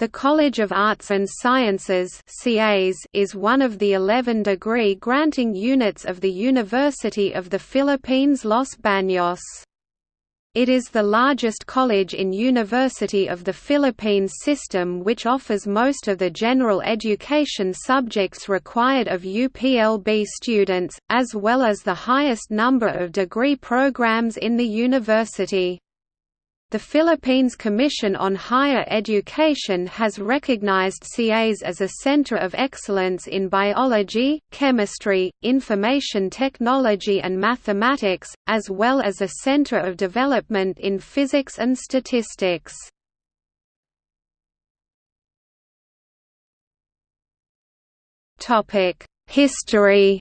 The College of Arts and Sciences is one of the 11 degree-granting units of the University of the Philippines Los Baños. It is the largest college in University of the Philippines system which offers most of the general education subjects required of UPLB students, as well as the highest number of degree programs in the university. The Philippines Commission on Higher Education has recognized CAS as a center of excellence in biology, chemistry, information technology and mathematics, as well as a center of development in physics and statistics. History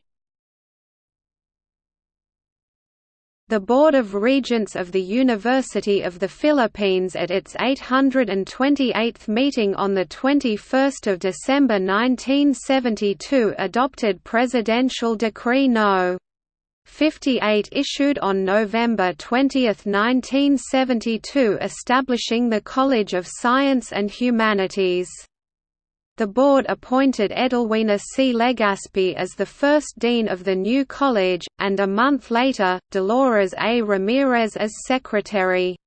The Board of Regents of the University of the Philippines at its 828th meeting on 21 December 1972 adopted Presidential Decree No. 58 issued on November 20, 1972 establishing the College of Science and Humanities. The board appointed Edelwina C. Legaspi as the first dean of the new college, and a month later, Dolores A. Ramirez as secretary.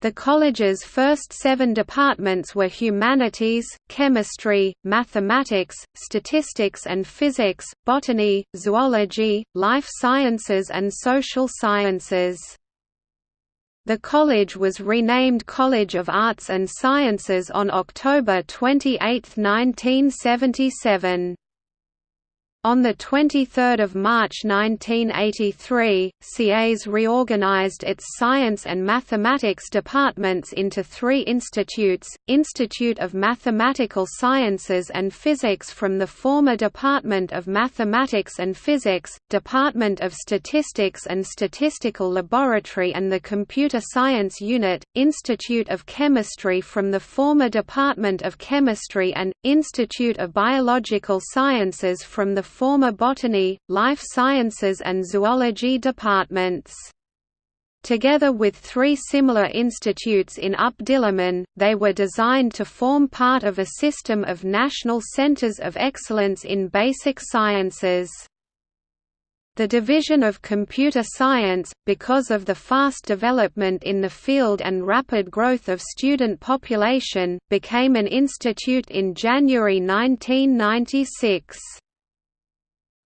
The college's first seven departments were humanities, chemistry, mathematics, statistics and physics, botany, zoology, life sciences and social sciences. The college was renamed College of Arts and Sciences on October 28, 1977. On 23 March 1983, CAS reorganized its science and mathematics departments into three institutes, Institute of Mathematical Sciences and Physics from the former Department of Mathematics and Physics, Department of Statistics and Statistical Laboratory and the Computer Science Unit, Institute of Chemistry from the former Department of Chemistry and, Institute of Biological Sciences from the former botany, life sciences and zoology departments. Together with three similar institutes in UP Diliman, they were designed to form part of a system of national centers of excellence in basic sciences. The Division of Computer Science, because of the fast development in the field and rapid growth of student population, became an institute in January 1996.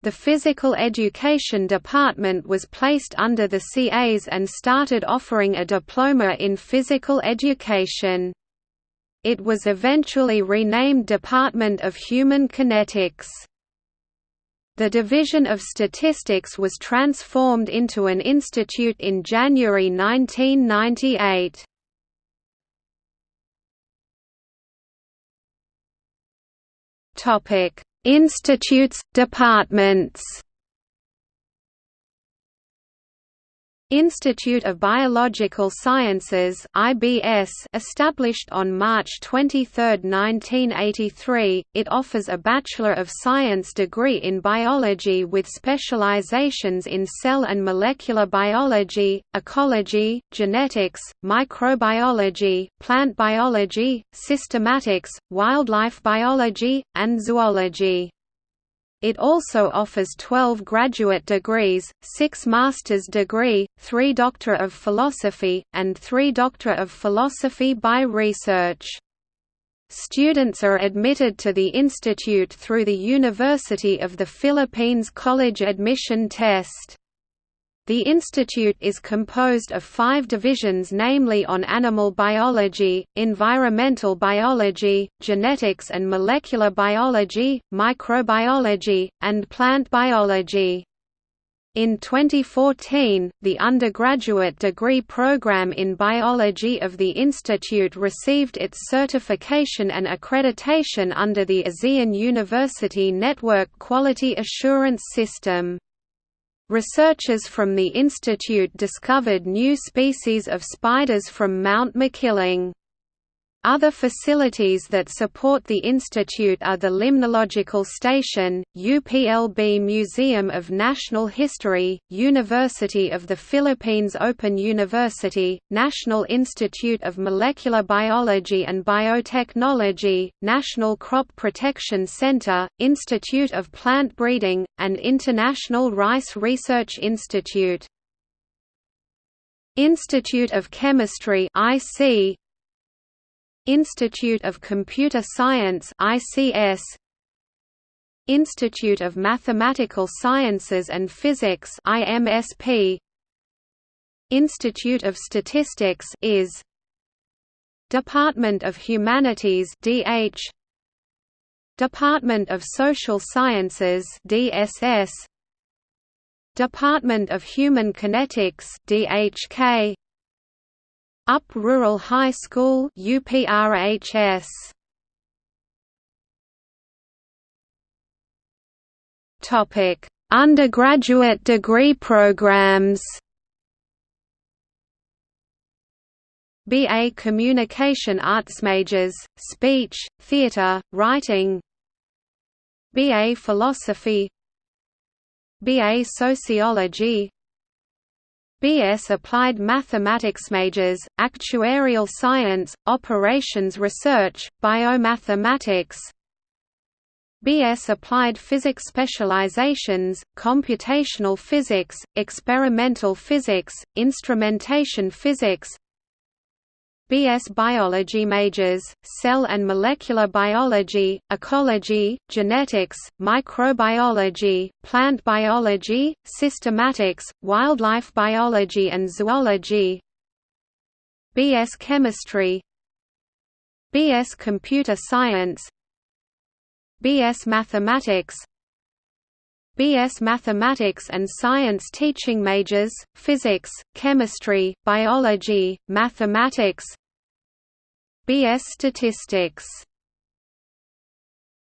The Physical Education Department was placed under the CAS and started offering a diploma in physical education. It was eventually renamed Department of Human Kinetics. The Division of Statistics was transformed into an institute in January 1998. Topic: Institutes, departments Institute of Biological Sciences (IBS), established on March 23, 1983, it offers a Bachelor of Science degree in biology with specializations in cell and molecular biology, ecology, genetics, microbiology, plant biology, systematics, wildlife biology, and zoology. It also offers 12 graduate degrees, 6 master's degree, 3 Doctor of Philosophy, and 3 Doctor of Philosophy by Research. Students are admitted to the institute through the University of the Philippines College Admission Test. The institute is composed of five divisions namely on animal biology, environmental biology, genetics and molecular biology, microbiology, and plant biology. In 2014, the undergraduate degree program in biology of the institute received its certification and accreditation under the ASEAN University Network Quality Assurance System. Researchers from the institute discovered new species of spiders from Mount Makiling. Other facilities that support the institute are the Limnological Station, UPLB Museum of Natural History, University of the Philippines Open University, National Institute of Molecular Biology and Biotechnology, National Crop Protection Center, Institute of Plant Breeding, and International Rice Research Institute. Institute of Chemistry IC Institute of Computer Science ICS Institute of Mathematical Sciences and Physics IMSP Institute of Statistics IS Department of Humanities DH Department of Social Sciences DSS Department of Human Kinetics DHK UP Rural High School UPRHS Topic Undergraduate degree programs. BA Communication Arts majors, Speech, Theatre, Writing. BA Philosophy. BA Sociology BS Applied Mathematics majors, Actuarial Science, Operations Research, Biomathematics. BS Applied Physics specializations, Computational Physics, Experimental Physics, Instrumentation Physics BS Biology majors, Cell and Molecular Biology, Ecology, Genetics, Microbiology, Plant Biology, Systematics, Wildlife Biology and Zoology. BS Chemistry. BS Computer Science. BS Mathematics BS Mathematics and Science teaching majors, Physics, Chemistry, Biology, Mathematics BS Statistics